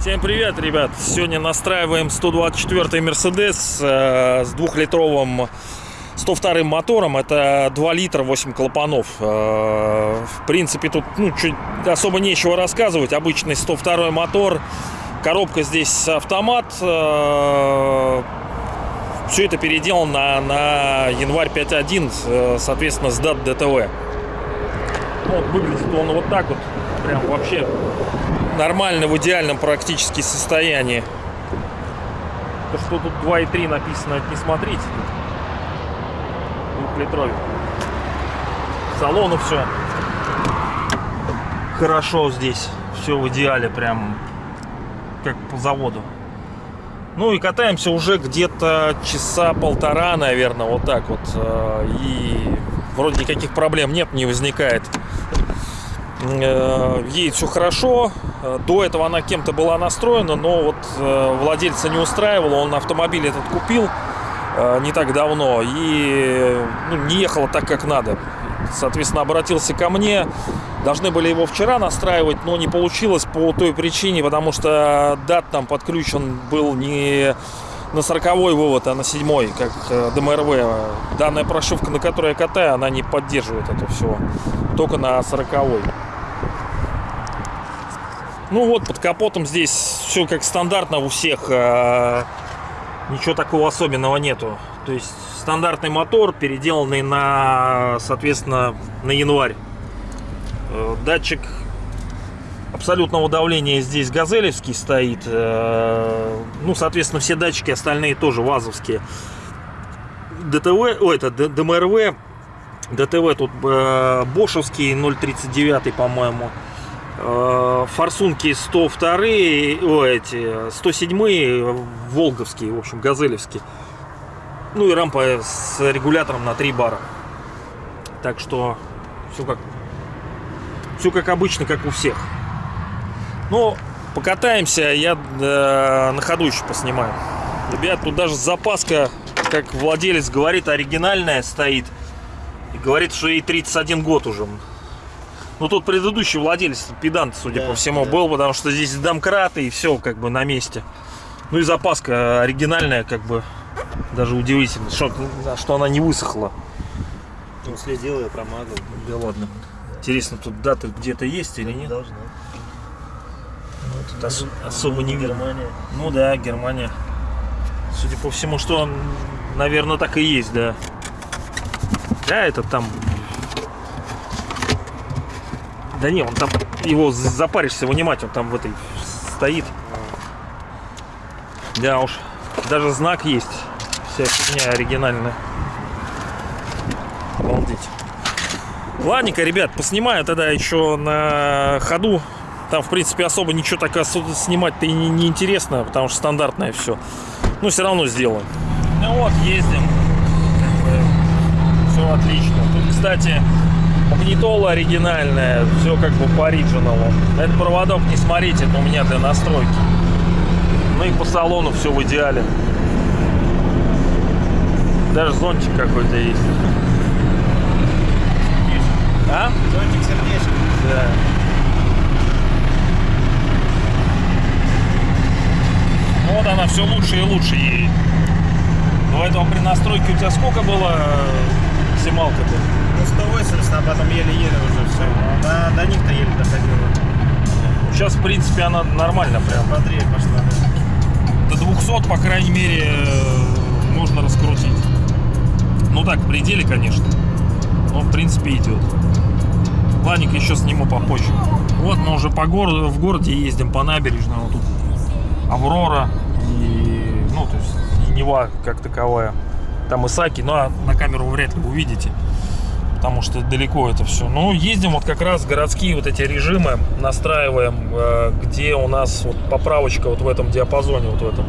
Всем привет, ребят! Сегодня настраиваем 124 Мерседес э, с двухлитровым 102 мотором. Это 2 литра 8 клапанов. Э, в принципе, тут ну, чуть особо нечего рассказывать. Обычный 102 мотор. Коробка здесь автомат. Э, все это переделано на, на январь 5.1, э, соответственно, с дат ДТВ. Вот выглядит он вот так вот. Прям вообще нормально, в идеальном практически состоянии. То, что тут 2.3 написано, это не смотрите. Двухлитровик. Салону все хорошо здесь. Все в идеале, прям как по заводу. Ну и катаемся уже где-то часа полтора, наверное, вот так вот. Э, и вроде никаких проблем нет, не возникает. Э, едет все хорошо. Э, до этого она кем-то была настроена, но вот владельца не устраивало. Он автомобиль этот купил не так давно и ну, не ехала так, как надо. Соответственно, обратился ко мне. Должны были его вчера настраивать, но не получилось по той причине, потому что дат там подключен был не на 40 вывод, а на 7 как э, ДМРВ. Данная прошивка, на которой я катаю, она не поддерживает это все. Только на 40 -й. Ну вот, под капотом здесь все как стандартно у всех. Э, ничего такого особенного нету. То есть стандартный мотор, переделанный на, соответственно, на январь. Э, датчик абсолютного давления здесь газелевский стоит. Э, ну, соответственно, все датчики остальные тоже вазовские. ДТВ, ой, это ДМРВ, ДТВ тут э, бошевский 039, по-моему. Форсунки 102, ой, эти 107, волговские, в общем, газелевские. Ну и рампа с регулятором на 3 бара. Так что все как, все как обычно, как у всех. Но покатаемся, я э, на ходу еще поснимаю. Ребят, тут даже запаска, как владелец говорит, оригинальная стоит. И говорит, что ей 31 год уже. Ну, тут предыдущий владелец, педант, судя да, по всему, да. был, потому что здесь домкраты и все как бы на месте. Ну и запаска оригинальная, как бы, даже удивительно, что, что она не высохла. Он следил, я промазал. Да ладно. Интересно, тут дата где-то есть или нет? Должна. Ну, тут ос особо не. Германия. Ну да, Германия. Судя по всему, что он, наверное, так и есть, да. Да, это там... Да не, он там, его запаришься вынимать, он там в этой стоит. Да уж, даже знак есть вся фигня оригинальная. Обалдеть. Ладненько, ребят, поснимаю тогда еще на ходу. Там, в принципе, особо ничего так снимать-то и не, не потому что стандартное все. Но все равно сделаем. Ну вот, ездим. Все отлично. Тут, кстати, магнитола оригинальная. Все как бы по оригиналу. Этот проводок не смотрите, это у меня для настройки. Ну и по салону все в идеале. Даже зонтик какой-то есть. А? Зонтик сердечко. Да. Ну вот она все лучше и лучше едет. До этого при настройке у тебя сколько было э, максималка-то? Ну 180, а потом еле-еле уже все. До, до них-то еле доходило. Сейчас, в принципе, она нормально прям. Бодрее пошла, да. До 200, по крайней мере, э, можно раскрутить. Ну так, в пределе, конечно. Но в принципе идет. Ладненько еще сниму попозже. Вот мы уже по городу, в городе ездим по набережной. Вот тут Аврора и, ну, то есть и Нева как таковая. Там Исаки, но на камеру вряд ли увидите, потому что далеко это все. Ну, ездим вот как раз городские вот эти режимы, настраиваем, э, где у нас вот поправочка вот в этом диапазоне, вот в этом.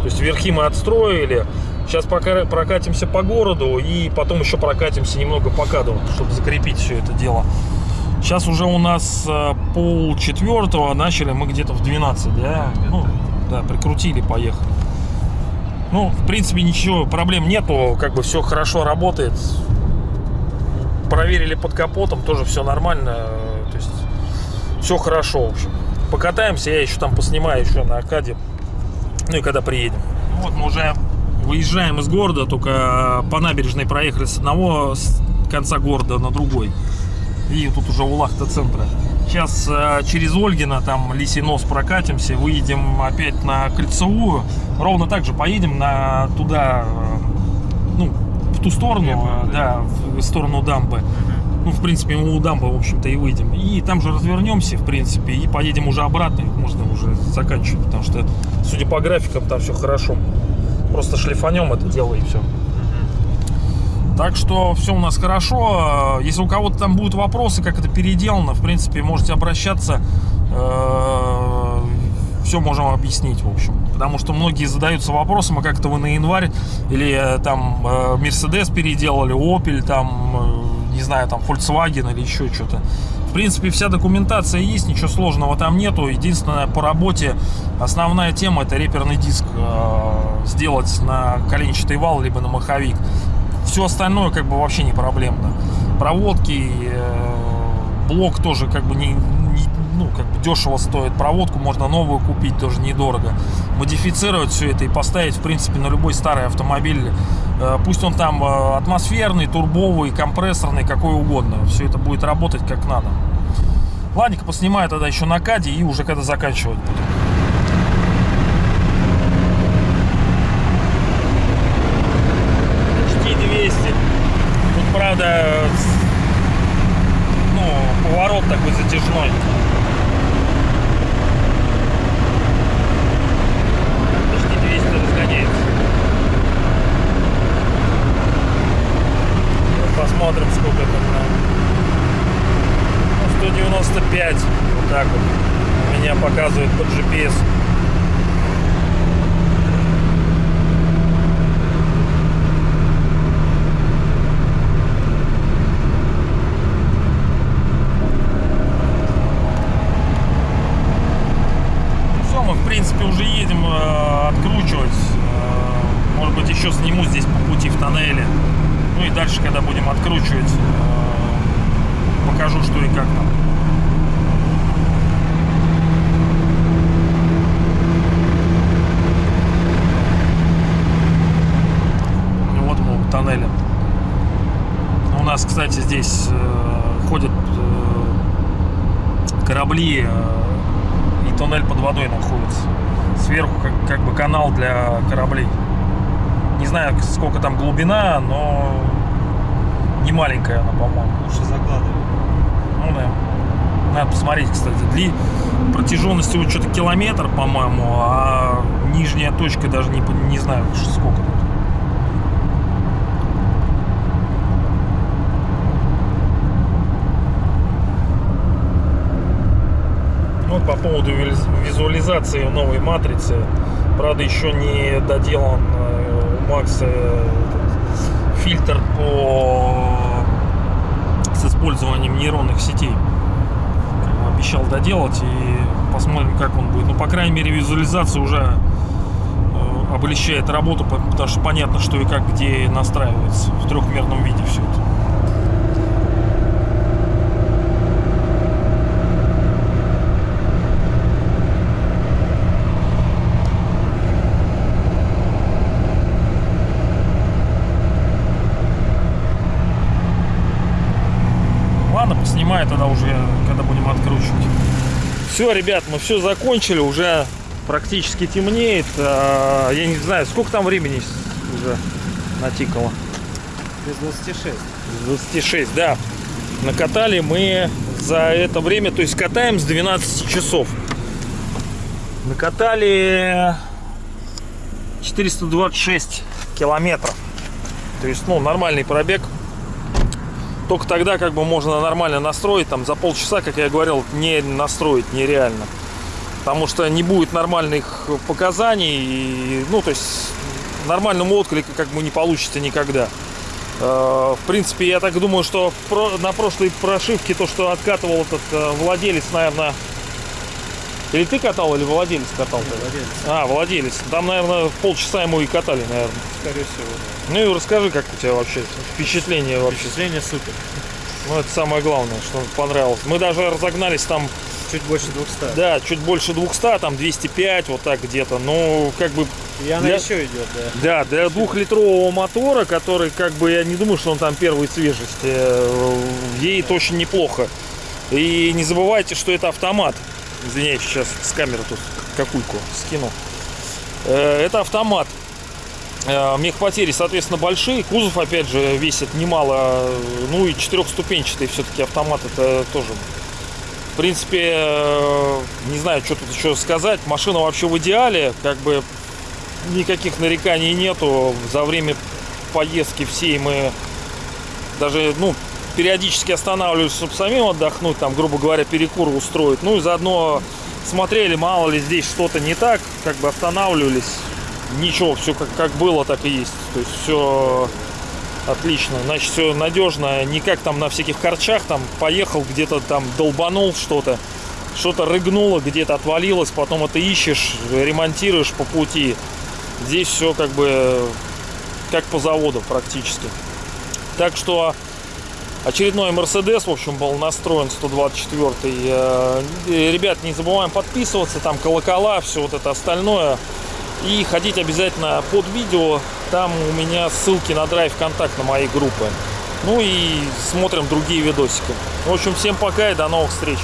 То есть верхи мы отстроили, Сейчас пока прокатимся по городу и потом еще прокатимся немного по кадру, чтобы закрепить все это дело. Сейчас уже у нас э, пол четвертого, начали мы где-то в 12, да? Ну, да, прикрутили, поехали. Ну, в принципе, ничего, проблем нету, как бы все хорошо работает. Проверили под капотом, тоже все нормально. То есть все хорошо, в общем. Покатаемся, я еще там поснимаю еще на Аркаде. Ну и когда приедем. Ну Вот мы уже выезжаем из города, только по набережной проехали с одного с конца города на другой. И тут уже у Лахта-центра. Сейчас э, через Ольгина, там Лисий нос прокатимся, выедем опять на Кольцевую. Ровно так же поедем на туда, э, ну, в ту сторону, понял, э, да, в сторону дамбы. Ну, в принципе, мы у дамбы, в общем-то, и выйдем. И там же развернемся, в принципе, и поедем уже обратно. Можно уже заканчивать, потому что, судя по графикам, там все хорошо. Просто шлифанем это дело и все. Так что все у нас хорошо. Если у кого-то там будут вопросы, как это переделано, в принципе, можете обращаться. Все можем объяснить, в общем. Потому что многие задаются вопросом, а как это вы на январь или э, там э, Mercedes переделали, Opel, там, э, не знаю, там Volkswagen или еще что-то. В принципе, вся документация есть, ничего сложного там нету. Единственное, по работе основная тема это реперный диск э, сделать на коленчатый вал, либо на маховик. Все остальное как бы вообще не проблемно. Проводки, э, блок тоже как бы не, ну, как бы дешево стоит. Проводку можно новую купить, тоже недорого. Модифицировать все это и поставить, в принципе, на любой старый автомобиль. Э, Пусть он там э, атмосферный, турбовый, компрессорный, какой угодно. Все это будет работать как надо. Ладненько, поснимаю тогда еще на каде и уже когда заканчивать буду. Почти 200. Тут, правда, ну, поворот такой затяжной. Почти 200 разгоняется. Ну, Посмотрим, сколько там на... Ну, 195. Вот так вот. У меня показывает под GPS. Все, мы в принципе уже едем э, откручивать. Э, может быть еще сниму здесь по пути в тоннеле. Ну и дальше, когда будем откручивать, э, покажу, что и как там. Ну Вот мы у тоннеля. У нас, кстати, здесь э, ходят э, корабли, э, и туннель под водой находится. Сверху как, как бы канал для кораблей. Не знаю, сколько там глубина, но не маленькая она, по-моему. Лучше закладывай. Ну да. Надо посмотреть, кстати. Дли... Протяженность его что-то километр, по-моему, а нижняя точка даже не, не знаю, сколько тут. Вот по поводу виз- визуализации новой матрицы. Правда, еще не доделан э, у Макса этот фильтр по с использованием нейронных сетей. Обещал доделать и посмотрим, как он будет. Ну, по крайней мере, визуализация уже э, облегчает работу, по- потому что понятно, что и как, где настраивается в трехмерном виде все это. Поснимаю тогда уже, когда будем откручивать. Все, ребят, мы все закончили, уже практически темнеет. А, Я не знаю, сколько там времени уже натикало. Без 26. 26, да. Накатали мы за это время, то есть катаем с 12 часов. Накатали 426 километров. То есть, ну, нормальный пробег. Только тогда как бы можно нормально настроить. Там за полчаса, как я говорил, не настроить нереально. Потому что не будет нормальных показаний. И, ну, то есть нормального отклика как бы не получится никогда. Э, В принципе, я так думаю, что на прошлой прошивке то, что откатывал этот э, владелец, наверное, Или ты катал, или владелец катал? Владелец, А, владелец. Там, наверное, полчаса ему и катали, наверное. скорее всего. да. Ну и расскажи, как у тебя вообще впечатление вообще. Впечатление супер. Ну, это самое главное, что понравилось. Мы даже разогнались там, Чуть больше 200. да, чуть больше 200, там 205, вот так где-то. Ну, как бы, И она Для- еще идет, да. да, для двухлитрового мотора, который, как бы, я не думаю, что он там первой свежести, э, едет очень неплохо. И не забывайте, что это автомат. Извиняюсь, сейчас с камеры тут какульку скину. Э, Это автомат. Э, Мехпотери, соответственно, большие. Кузов, опять же, весит немало. Ну и четырехступенчатый все-таки автомат. Это тоже в принципе, э, не знаю, что тут еще сказать. Машина вообще в идеале, как бы никаких нареканий нету. За время поездки всей мы даже, ну, периодически останавливались, чтобы самим отдохнуть, там, грубо говоря, перекур устроить. Ну и заодно смотрели, мало ли здесь что-то не так, как бы останавливались. Ничего, все как, как было, так и есть. То есть все Отлично, значит, все надежно, не как там на всяких корчах, там поехал, где-то там долбанул что-то, что-то рыгнуло, где-то отвалилось, потом это ищешь, ремонтируешь по пути. Здесь все как бы как по заводу практически. Так что очередной Мерседес, в общем, был настроен 124 Э, Ребят, не забываем подписываться, там колокола, все вот это остальное. И ходить обязательно под видео. Там у меня ссылки на драйв контакт на моей группы. Ну и смотрим другие видосики. В общем, всем пока и до новых встреч.